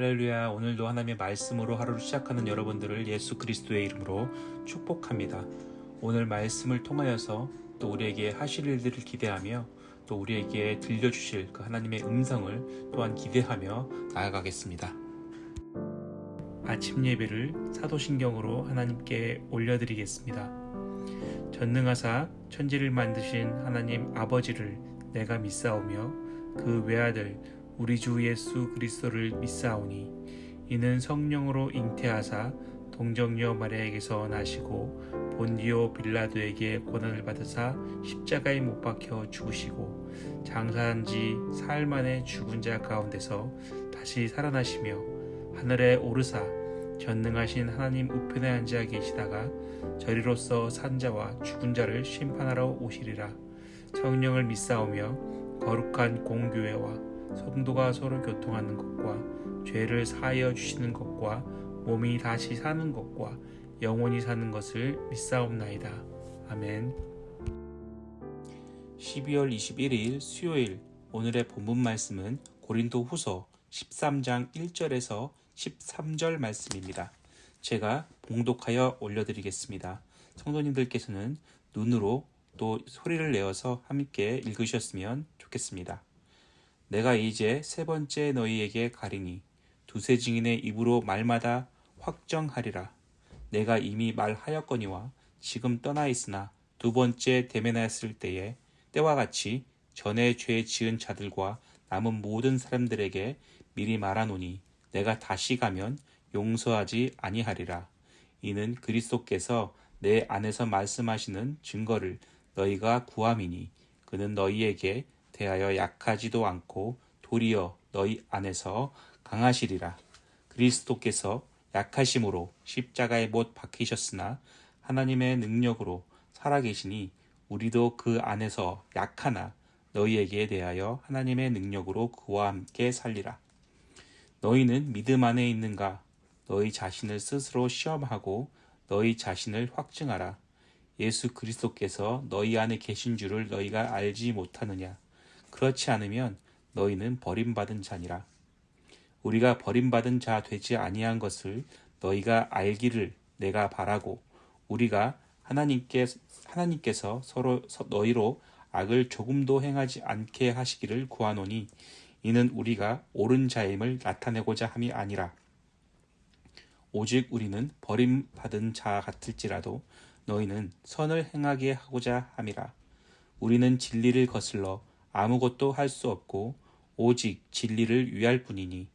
할렐루야 오늘도 하나님의 말씀으로 하루를 시작하는 여러분들을 예수 그리스도의 이름으로 축복합니다. 오늘 말씀을 통하여서 또 우리에게 하실 일들을 기대하며 또 우리에게 들려주실 그 하나님의 음성을 또한 기대하며 나아가겠습니다. 아침 예배를 사도신경으로 하나님께 올려드리겠습니다. 전능하사 천지를 만드신 하나님 아버지를 내가 믿사오며 그 외아들 우리 주 예수 그리스도를 믿사오니 이는 성령으로 잉태하사 동정녀 마리아에게서 나시고 본디오 빌라도에게 고난을 받으사 십자가에 못 박혀 죽으시고 장사한 지 사흘 만에 죽은 자 가운데서 다시 살아나시며 하늘에 오르사 전능하신 하나님 우편에 앉아 계시다가 저리로서 산자와 죽은 자를 심판하러 오시리라. 성령을 믿사오며 거룩한 공교회와 성도가 서로 교통하는 것과 죄를 사하여 주시는 것과 몸이 다시 사는 것과 영원히 사는 것을 믿사옵나이다. 아멘. 12월 21일 수요일 오늘의 본문 말씀은 고린도 후서 13장 1절에서 13절 말씀입니다. 제가 봉독하여 올려드리겠습니다. 성도님들께서는 눈으로 또 소리를 내어서 함께 읽으셨으면 좋겠습니다. 내가 이제 세 번째 너희에게 가리니 두세 증인의 입으로 말마다 확정하리라. 내가 이미 말하였거니와 지금 떠나 있으나 두 번째 대면하였을 때에 때와 같이 전에 죄 지은 자들과 남은 모든 사람들에게 미리 말하노니 내가 다시 가면 용서하지 아니하리라. 이는 그리스도께서 내 안에서 말씀하시는 증거를 너희가 구함이니 그는 너희에게 대하여 약하지도 않고 도리어 너희 안에서 강하시리라. 그리스도께서 약하심으로 십자가에 못 박히셨으나 하나님의 능력으로 살아계시니 우리도 그 안에서 약하나 너희에게 대하여 하나님의 능력으로 그와 함께 살리라. 너희는 믿음 안에 있는가? 너희 자신을 스스로 시험하고 너희 자신을 확증하라. 예수 그리스도께서 너희 안에 계신 줄을 너희가 알지 못하느냐? 그렇지 않으면 너희는 버림받은 자니라. 우리가 버림받은 자 되지 아니한 것을 너희가 알기를 내가 바라고 우리가 하나님께 하나님께서 서로 너희로 악을 조금도 행하지 않게 하시기를 구하노니 이는 우리가 옳은 자임을 나타내고자 함이 아니라 오직 우리는 버림받은 자 같을지라도 너희는 선을 행하게 하고자 함이라 우리는 진리를 거슬러 아무것도 할 수 없고 오직 진리를 위할 뿐이니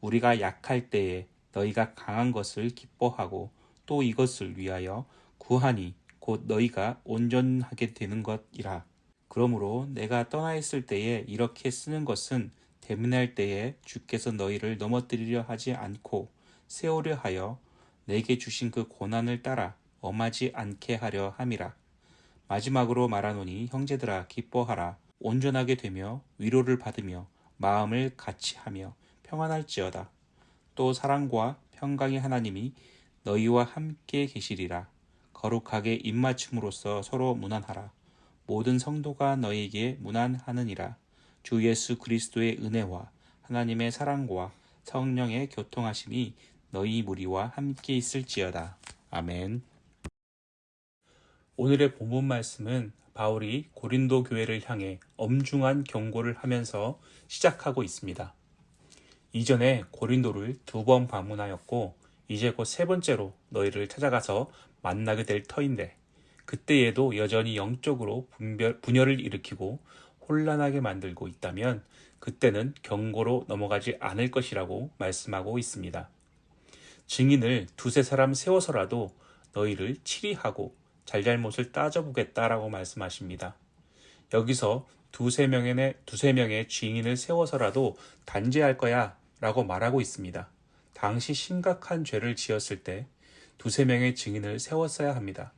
우리가 약할 때에 너희가 강한 것을 기뻐하고 또 이것을 위하여 구하니 곧 너희가 온전하게 되는 것이라. 그러므로 내가 떠나 있을 때에 이렇게 쓰는 것은 대문할 때에 주께서 너희를 넘어뜨리려 하지 않고 세우려 하여 내게 주신 그 고난을 따라 엄하지 않게 하려 함이라. 마지막으로 말하노니 형제들아 기뻐하라. 온전하게 되며 위로를 받으며 마음을 같이 하며 평안할지어다. 또 사랑과 평강의 하나님이 너희와 함께 계시리라. 거룩하게 입맞춤으로써 서로 무난하라. 모든 성도가 너희에게 무난하느니라. 주 예수 그리스도의 은혜와 하나님의 사랑과 성령의 교통하심이 너희 무리와 함께 있을지어다. 아멘. 오늘의 본문 말씀은 바울이 고린도 교회를 향해 엄중한 경고를 하면서 시작하고 있습니다. 이전에 고린도를 두 번 방문하였고 이제 곧 세 번째로 너희를 찾아가서 만나게 될 터인데 그때에도 여전히 영적으로 분별, 분열을 일으키고 혼란하게 만들고 있다면 그때는 경고로 넘어가지 않을 것이라고 말씀하고 있습니다. 증인을 두세 사람 세워서라도 너희를 치리하고 잘잘못을 따져보겠다라고 말씀하십니다. 여기서 두세 명의, 두세 명의 증인을 세워서라도 단죄할 거야 라고 말하고 있습니다. 당시 심각한 죄를 지었을 때 두세 명의 증인을 세웠어야 합니다.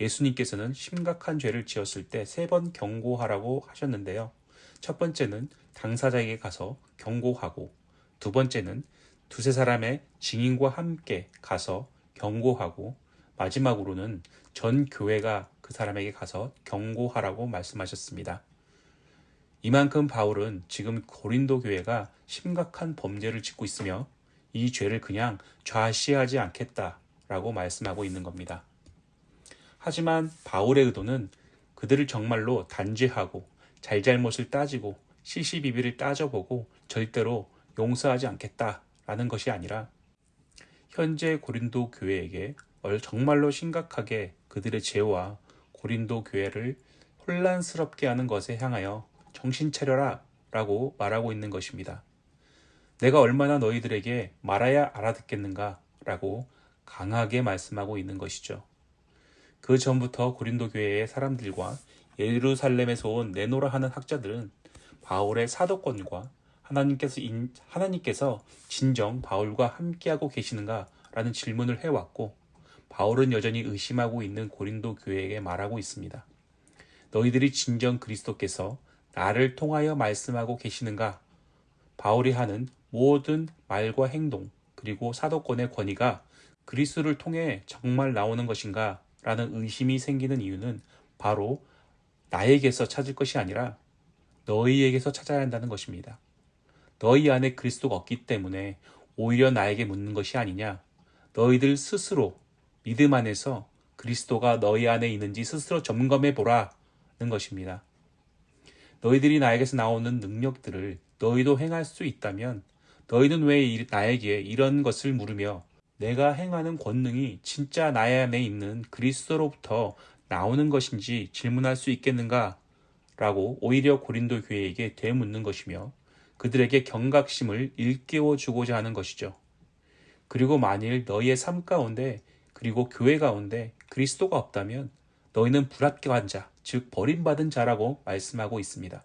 예수님께서는 심각한 죄를 지었을 때 세 번 경고하라고 하셨는데요. 첫 번째는 당사자에게 가서 경고하고 두 번째는 두세 사람의 증인과 함께 가서 경고하고 마지막으로는 전 교회가 그 사람에게 가서 경고하라고 말씀하셨습니다. 이만큼 바울은 지금 고린도 교회가 심각한 범죄를 짓고 있으며 이 죄를 그냥 좌시하지 않겠다라고 말씀하고 있는 겁니다. 하지만 바울의 의도는 그들을 정말로 단죄하고 잘잘못을 따지고 시시비비를 따져보고 절대로 용서하지 않겠다라는 것이 아니라 현재 고린도 교회에게 정말로 심각하게 그들의 죄와 고린도 교회를 혼란스럽게 하는 것에 향하여 정신 차려라 라고 말하고 있는 것입니다. 내가 얼마나 너희들에게 말아야 알아듣겠는가 라고 강하게 말씀하고 있는 것이죠. 그 전부터 고린도 교회의 사람들과 예루살렘에서 온 네노라 하는 학자들은 바울의 사도권과 하나님께서, 인, 하나님께서 진정 바울과 함께하고 계시는가 라는 질문을 해왔고 바울은 여전히 의심하고 있는 고린도 교회에게 말하고 있습니다. 너희들이 진정 그리스도께서 나를 통하여 말씀하고 계시는가? 바울이 하는 모든 말과 행동 그리고 사도권의 권위가 그리스도를 통해 정말 나오는 것인가? 라는 의심이 생기는 이유는 바로 나에게서 찾을 것이 아니라 너희에게서 찾아야 한다는 것입니다. 너희 안에 그리스도가 없기 때문에 오히려 나에게 묻는 것이 아니냐. 너희들 스스로 믿음 안에서 그리스도가 너희 안에 있는지 스스로 점검해 보라는 것입니다. 너희들이 나에게서 나오는 능력들을 너희도 행할 수 있다면 너희는 왜 나에게 이런 것을 물으며 내가 행하는 권능이 진짜 나의 안에 있는 그리스도로부터 나오는 것인지 질문할 수 있겠는가? 라고 오히려 고린도 교회에게 되묻는 것이며 그들에게 경각심을 일깨워 주고자 하는 것이죠. 그리고 만일 너희의 삶 가운데 그리고 교회 가운데 그리스도가 없다면 너희는 불합격한 자, 즉 버림받은 자라고 말씀하고 있습니다.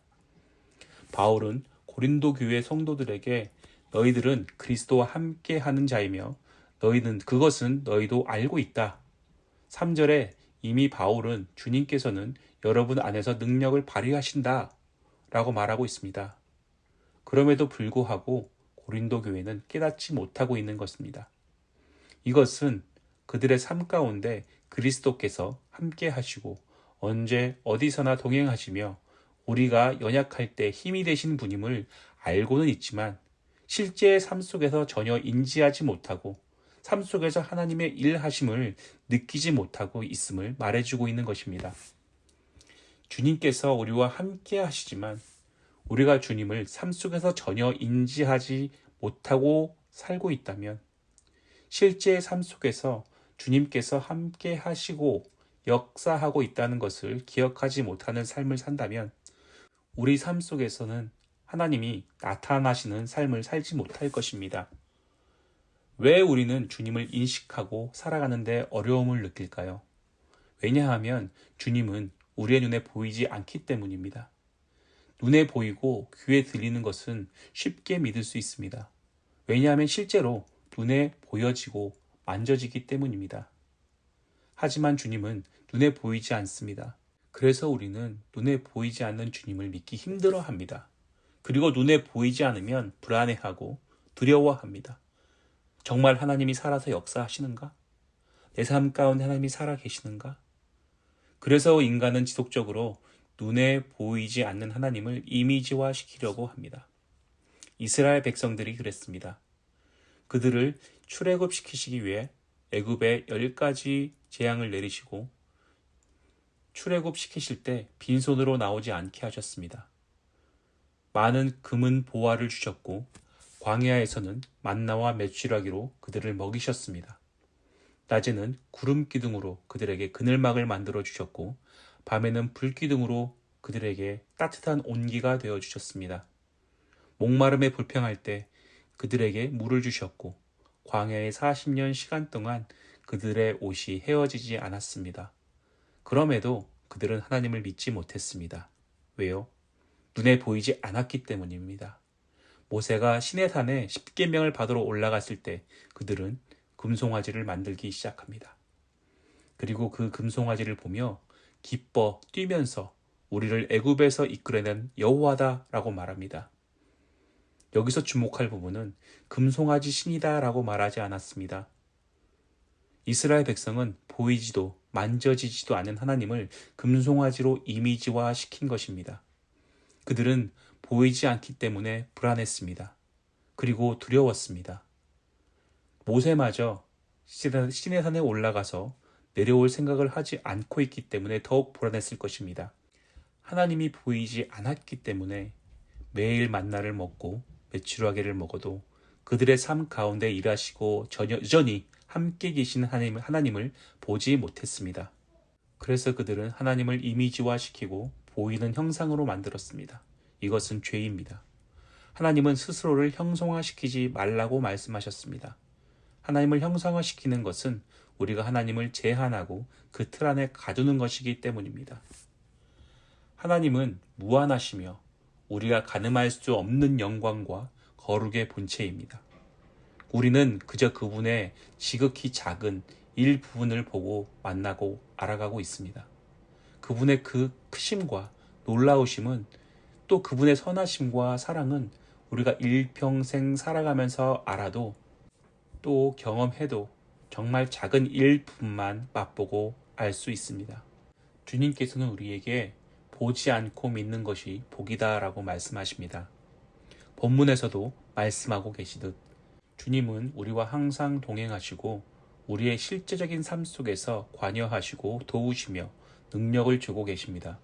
바울은 고린도 교회 성도들에게 너희들은 그리스도와 함께 하는 자이며 너희는 그것은 너희도 알고 있다. 3절에 이미 바울은 주님께서는 여러분 안에서 능력을 발휘하신다 라고 말하고 있습니다. 그럼에도 불구하고 고린도 교회는 깨닫지 못하고 있는 것입니다. 이것은 그들의 삶 가운데 그리스도께서 함께 하시고 언제 어디서나 동행하시며 우리가 연약할 때 힘이 되신 분임을 알고는 있지만 실제의 삶 속에서 전혀 인지하지 못하고 삶 속에서 하나님의 일하심을 느끼지 못하고 있음을 말해주고 있는 것입니다. 주님께서 우리와 함께 하시지만 우리가 주님을 삶 속에서 전혀 인지하지 못하고 살고 있다면 실제 삶 속에서 주님께서 함께 하시고 역사하고 있다는 것을 기억하지 못하는 삶을 산다면 우리 삶 속에서는 하나님이 나타나시는 삶을 살지 못할 것입니다. 왜 우리는 주님을 인식하고 살아가는데 어려움을 느낄까요? 왜냐하면 주님은 우리의 눈에 보이지 않기 때문입니다. 눈에 보이고 귀에 들리는 것은 쉽게 믿을 수 있습니다. 왜냐하면 실제로 눈에 보여지고 만져지기 때문입니다. 하지만 주님은 눈에 보이지 않습니다. 그래서 우리는 눈에 보이지 않는 주님을 믿기 힘들어 합니다. 그리고 눈에 보이지 않으면 불안해하고 두려워합니다. 정말 하나님이 살아서 역사하시는가? 내 삶 가운데 하나님이 살아 계시는가? 그래서 인간은 지속적으로 눈에 보이지 않는 하나님을 이미지화 시키려고 합니다. 이스라엘 백성들이 그랬습니다. 그들을 출애굽시키시기 위해 애굽에 열 가지 재앙을 내리시고 출애굽시키실 때 빈손으로 나오지 않게 하셨습니다. 많은 금은 보화를 주셨고 광야에서는 만나와 메추라기로 그들을 먹이셨습니다. 낮에는 구름 기둥으로 그들에게 그늘막을 만들어 주셨고 밤에는 불 기둥으로 그들에게 따뜻한 온기가 되어 주셨습니다. 목마름에 불평할 때 그들에게 물을 주셨고 광야의 40년 시간 동안 그들의 옷이 헤어지지 않았습니다. 그럼에도 그들은 하나님을 믿지 못했습니다. 왜요? 눈에 보이지 않았기 때문입니다. 모세가 시내산에 십계명을 받으러 올라갔을 때 그들은 금송아지를 만들기 시작합니다. 그리고 그 금송아지를 보며 기뻐 뛰면서 우리를 애굽에서 이끌어낸 여호와다라고 말합니다. 여기서 주목할 부분은 금송아지 신이다 라고 말하지 않았습니다. 이스라엘 백성은 보이지도 만져지지도 않는 하나님을 금송아지로 이미지화 시킨 것입니다. 그들은 보이지 않기 때문에 불안했습니다. 그리고 두려웠습니다. 모세마저 신의 산에 올라가서 내려올 생각을 하지 않고 있기 때문에 더욱 불안했을 것입니다. 하나님이 보이지 않았기 때문에 매일 만나를 먹고 메추라기를 먹어도 그들의 삶 가운데 일하시고 여전히 함께 계신 하나님, 하나님을 보지 못했습니다. 그래서 그들은 하나님을 이미지화시키고 보이는 형상으로 만들었습니다. 이것은 죄입니다. 하나님은 스스로를 형성화시키지 말라고 말씀하셨습니다. 하나님을 형상화시키는 것은 우리가 하나님을 제한하고 그 틀 안에 가두는 것이기 때문입니다. 하나님은 무한하시며 우리가 가늠할 수 없는 영광과 거룩의 본체입니다. 우리는 그저 그분의 지극히 작은 일부분을 보고 만나고 알아가고 있습니다. 그분의 그 크심과 놀라우심은 또 그분의 선하심과 사랑은 우리가 일평생 살아가면서 알아도 또 경험해도 정말 작은 일분만 맛보고 알 수 있습니다. 주님께서는 우리에게 보지 않고 믿는 것이 복이다라고 말씀하십니다. 본문에서도 말씀하고 계시듯 주님은 우리와 항상 동행하시고 우리의 실제적인 삶 속에서 관여하시고 도우시며 능력을 주고 계십니다.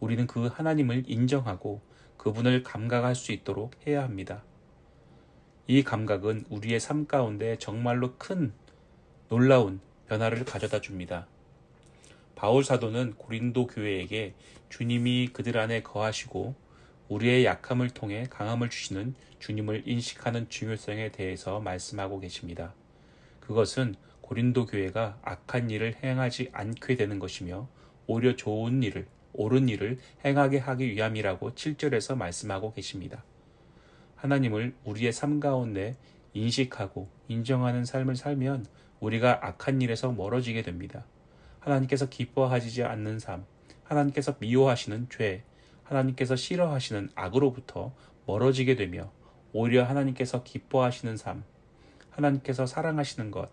우리는 그 하나님을 인정하고 그분을 감각할 수 있도록 해야 합니다. 이 감각은 우리의 삶 가운데 정말로 큰 놀라운 변화를 가져다 줍니다. 바울 사도는 고린도 교회에게 주님이 그들 안에 거하시고 우리의 약함을 통해 강함을 주시는 주님을 인식하는 중요성에 대해서 말씀하고 계십니다. 그것은 고린도 교회가 악한 일을 행하지 않게 되는 것이며 오히려 좋은 일을 옳은 일을 행하게 하기 위함이라고 7절에서 말씀하고 계십니다. 하나님을 우리의 삶 가운데 인식하고 인정하는 삶을 살면 우리가 악한 일에서 멀어지게 됩니다. 하나님께서 기뻐하시지 않는 삶, 하나님께서 미워하시는 죄, 하나님께서 싫어하시는 악으로부터 멀어지게 되며 오히려 하나님께서 기뻐하시는 삶, 하나님께서 사랑하시는 것,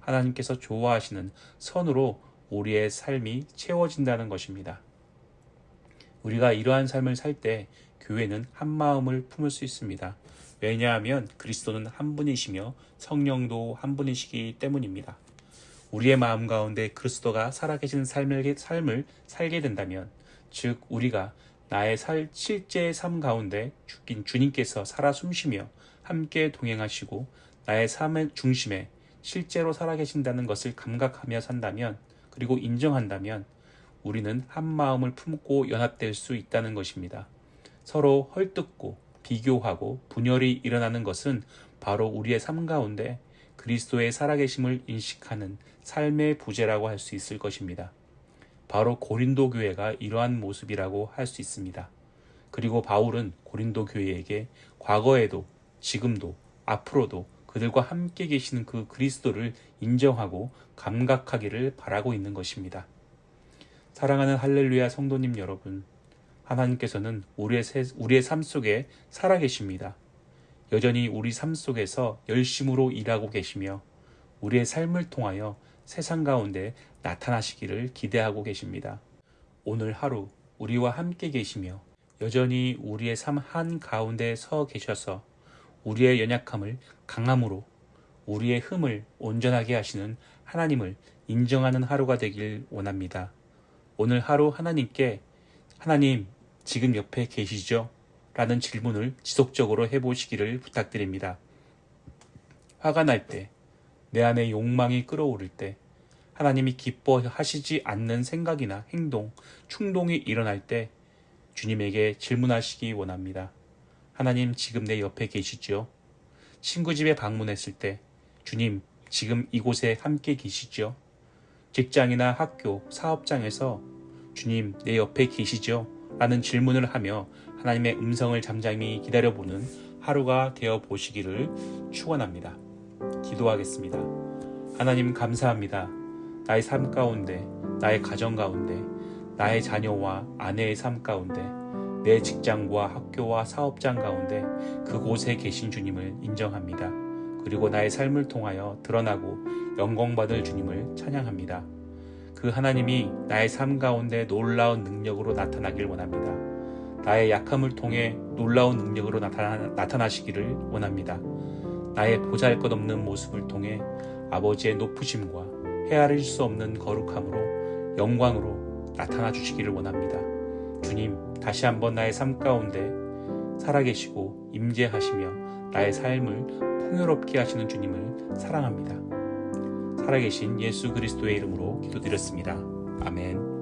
하나님께서 좋아하시는 선으로 우리의 삶이 채워진다는 것입니다. 우리가 이러한 삶을 살 때 교회는 한 마음을 품을 수 있습니다. 왜냐하면 그리스도는 한 분이시며 성령도 한 분이시기 때문입니다. 우리의 마음 가운데 그리스도가 살아계신 삶을, 삶을 살게 된다면, 즉 우리가 나의 살, 실제의 삶 가운데 죽긴 주님께서 살아 숨쉬며 함께 동행하시고 나의 삶의 중심에 실제로 살아계신다는 것을 감각하며 산다면, 그리고 인정한다면 우리는 한 마음을 품고 연합될 수 있다는 것입니다. 서로 헐뜯고 비교하고 분열이 일어나는 것은 바로 우리의 삶 가운데 그리스도의 살아계심을 인식하는 삶의 부재라고 할 수 있을 것입니다. 바로 고린도 교회가 이러한 모습이라고 할 수 있습니다. 그리고 바울은 고린도 교회에게 과거에도 지금도 앞으로도 그들과 함께 계시는 그 그리스도를 인정하고 감각하기를 바라고 있는 것입니다. 사랑하는 할렐루야 성도님 여러분, 하나님께서는 우리의, 세, 우리의 삶 속에 살아계십니다. 여전히 우리 삶 속에서 열심으로 일하고 계시며 우리의 삶을 통하여 세상 가운데 나타나시기를 기대하고 계십니다. 오늘 하루 우리와 함께 계시며 여전히 우리의 삶 한 가운데 서 계셔서 우리의 연약함을 강함으로 우리의 흠을 온전하게 하시는 하나님을 인정하는 하루가 되길 원합니다. 오늘 하루 하나님께 하나님 지금 옆에 계시죠? 라는 질문을 지속적으로 해보시기를 부탁드립니다. 화가 날 때, 내 안에 욕망이 끓어오를 때, 하나님이 기뻐하시지 않는 생각이나 행동, 충동이 일어날 때 주님에게 질문하시기 원합니다. 하나님 지금 내 옆에 계시죠? 친구 집에 방문했을 때 주님 지금 이곳에 함께 계시죠? 직장이나 학교, 사업장에서 주님 내 옆에 계시죠? 라는 질문을 하며 하나님의 음성을 잠잠히 기다려보는 하루가 되어 보시기를 축원합니다. 기도하겠습니다. 하나님 감사합니다. 나의 삶 가운데, 나의 가정 가운데, 나의 자녀와 아내의 삶 가운데, 내 직장과 학교와 사업장 가운데 그곳에 계신 주님을 인정합니다. 그리고 나의 삶을 통하여 드러나고 영광받을 주님을 찬양합니다. 그 하나님이 나의 삶 가운데 놀라운 능력으로 나타나길 원합니다. 나의 약함을 통해 놀라운 능력으로 나타나, 나타나시기를 원합니다. 나의 보잘것없는 모습을 통해 아버지의 높으심과 헤아릴 수 없는 거룩함으로 영광으로 나타나 주시기를 원합니다. 주님, 다시 한번 나의 삶 가운데 살아계시고 임재하시며 나의 삶을 풍요롭게 하시는 주님을 사랑합니다. 살아계신 예수 그리스도의 이름으로 기도드렸습니다. 아멘.